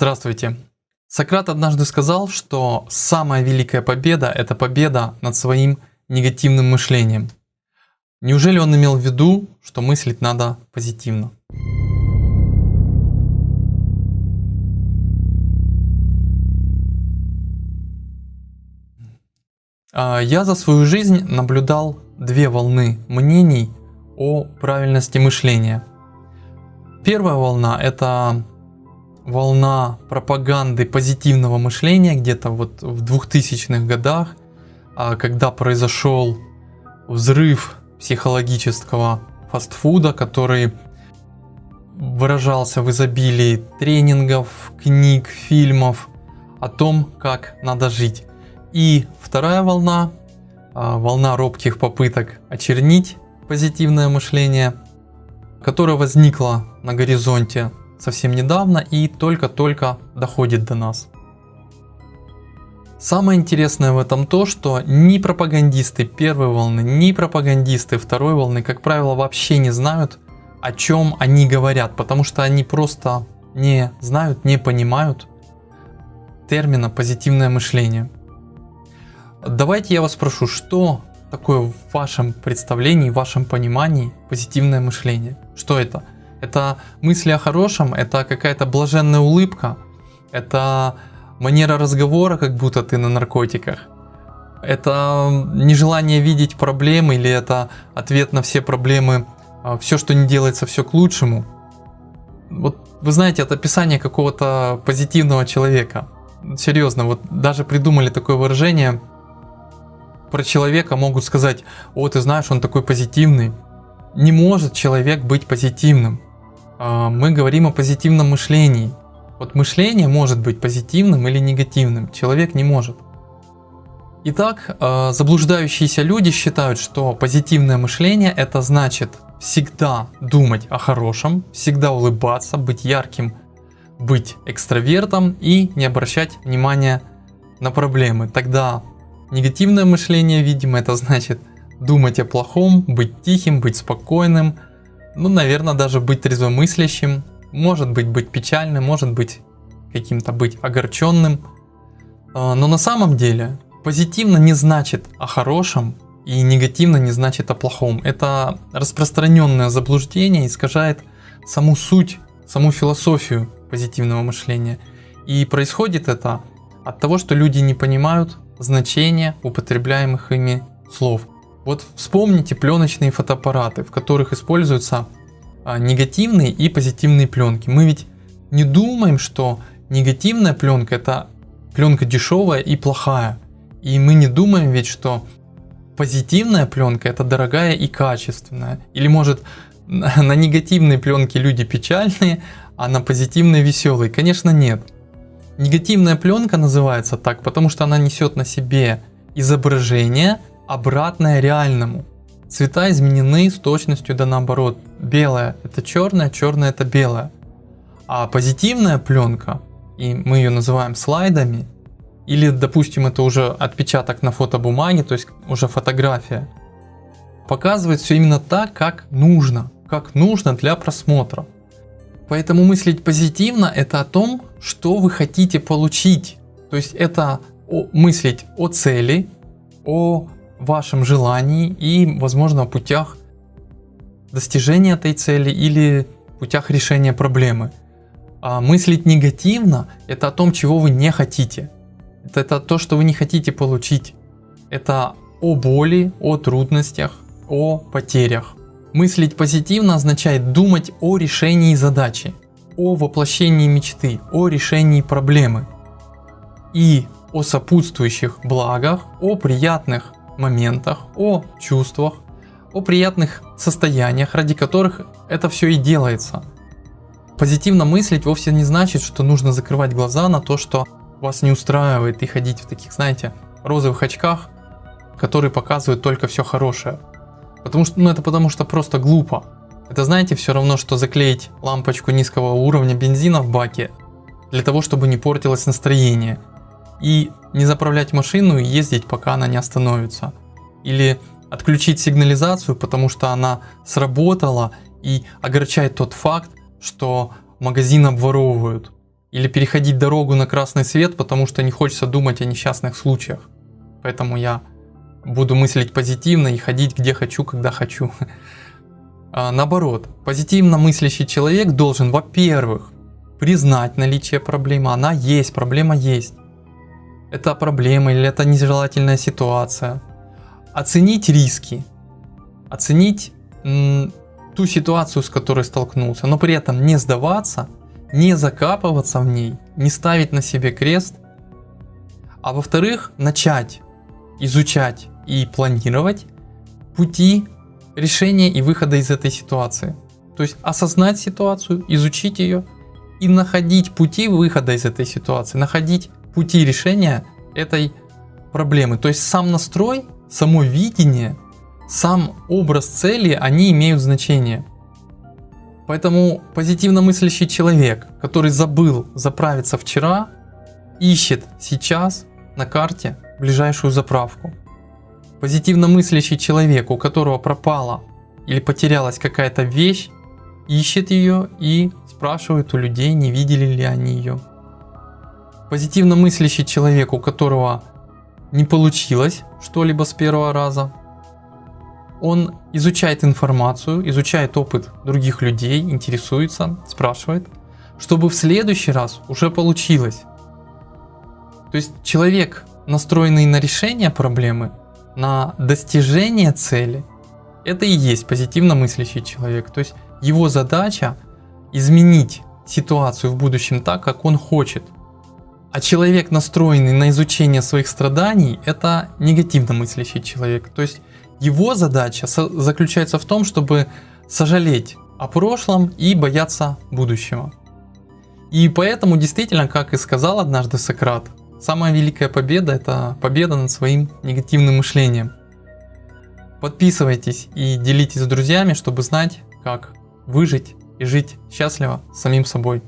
Здравствуйте. Сократ однажды сказал, что самая великая победа – это победа над своим негативным мышлением. Неужели он имел в виду, что мыслить надо позитивно? А, я за свою жизнь наблюдал две волны мнений о правильности мышления. Первая волна – это волна пропаганды позитивного мышления где-то вот в 2000-х годах, а, когда произошел взрыв психологического фастфуда, который выражался в изобилии тренингов, книг, фильмов о том, как надо жить. И вторая волна, а, волна робких попыток очернить позитивное мышление, которая возникла на горизонте совсем недавно и только-только доходит до нас. Самое интересное в этом то, что ни пропагандисты первой волны, ни пропагандисты второй волны, как правило, вообще не знают, о чем они говорят, потому что они просто не знают, не понимают термина позитивное мышление. Давайте я вас спрошу, что такое в вашем представлении, в вашем понимании позитивное мышление? Что это? Это мысли о хорошем, это какая-то блаженная улыбка, это манера разговора, как будто ты на наркотиках. Это нежелание видеть проблемы или это ответ на все проблемы, а, все, что не делается, все к лучшему. Вот вы знаете, это описание какого-то позитивного человека. Серьезно, вот даже придумали такое выражение про человека, могут сказать, о, ты знаешь, он такой позитивный. Не может человек быть позитивным. А, мы говорим о позитивном мышлении. Вот мышление может быть позитивным или негативным, человек не может. Итак, а, заблуждающиеся люди считают, что позитивное мышление это значит всегда думать о хорошем, всегда улыбаться, быть ярким, быть экстравертом и не обращать внимания на проблемы. Тогда негативное мышление, видимо, это значит думать о плохом, быть тихим, быть спокойным, ну, наверное, даже быть трезвомыслящим, может быть быть печальным, может быть каким-то быть огорченным. А, но на самом деле позитивно не значит о хорошем и негативно не значит о плохом. Это распространенное заблуждение искажает саму суть, саму философию позитивного мышления. И происходит это от того, что люди не понимают значения употребляемых ими слов. Вот вспомните пленочные фотоаппараты, в которых используются а, негативные и позитивные пленки. Мы ведь не думаем, что негативная пленка это пленка дешевая и плохая. И мы не думаем ведь, что позитивная пленка это дорогая и качественная. Или может на негативной пленке люди печальные, а на позитивной веселые? Конечно нет. Негативная пленка называется так, потому что она несет на себе изображение обратное реальному. Цвета изменены с точностью да наоборот. Белое это черное, черное это белое. А позитивная пленка, и мы ее называем слайдами, или допустим это уже отпечаток на фотобумаге, то есть уже фотография, показывает все именно так, как нужно, как нужно для просмотра. Поэтому мыслить позитивно это о том, что вы хотите получить. То есть это мыслить о цели, о вашем желании и, возможно, о путях достижения этой цели или путях решения проблемы. А мыслить негативно – это о том, чего вы не хотите. Это, это то, что вы не хотите получить. Это о боли, о трудностях, о потерях. Мыслить позитивно означает думать о решении задачи, о воплощении мечты, о решении проблемы и о сопутствующих благах, о приятных моментах, о чувствах, о приятных состояниях, ради которых это все и делается. Позитивно мыслить вовсе не значит, что нужно закрывать глаза на то, что вас не устраивает и ходить в таких, знаете, розовых очках, которые показывают только все хорошее. Потому что, ну это потому что просто глупо. Это знаете все равно, что заклеить лампочку низкого уровня бензина в баке, для того, чтобы не портилось настроение. И не заправлять машину и ездить, пока она не остановится. Или отключить сигнализацию, потому что она сработала и огорчает тот факт, что магазин обворовывают. или переходить дорогу на красный свет, потому что не хочется думать о несчастных случаях. Поэтому я буду мыслить позитивно и ходить где хочу, когда хочу. А наоборот, позитивно мыслящий человек должен, во-первых, признать наличие проблемы. Она есть, проблема есть. Это проблема или это нежелательная ситуация. Оценить риски. Оценить ту ситуацию, с которой столкнулся, но при этом не сдаваться, не закапываться в ней, не ставить на себе крест. А во-вторых, начать изучать и планировать пути решения и выхода из этой ситуации. То есть осознать ситуацию, изучить ее и находить пути выхода из этой ситуации, находить пути решения этой проблемы. То есть сам настрой, само видение, сам образ цели, они имеют значение. Поэтому позитивно мыслящий человек, который забыл заправиться вчера, ищет сейчас на карте ближайшую заправку. Позитивно мыслящий человек, у которого пропала или потерялась какая-то вещь, ищет ее и спрашивает у людей, не видели ли они ее. Позитивно мыслящий человек, у которого не получилось что-либо с первого раза, он изучает информацию, изучает опыт других людей, интересуется, спрашивает, чтобы в следующий раз уже получилось. То есть человек, настроенный на решение проблемы, на достижение цели, это и есть позитивно мыслящий человек. То есть его задача изменить ситуацию в будущем так, как он хочет. А человек, настроенный на изучение своих страданий, это негативно мыслящий человек. То есть его задача заключается в том, чтобы сожалеть о прошлом и бояться будущего. И поэтому действительно, как и сказал однажды Сократ, Самая великая победа это победа над своим негативным мышлением. Подписывайтесь и делитесь с друзьями, чтобы знать, как выжить и жить счастливо самим собой.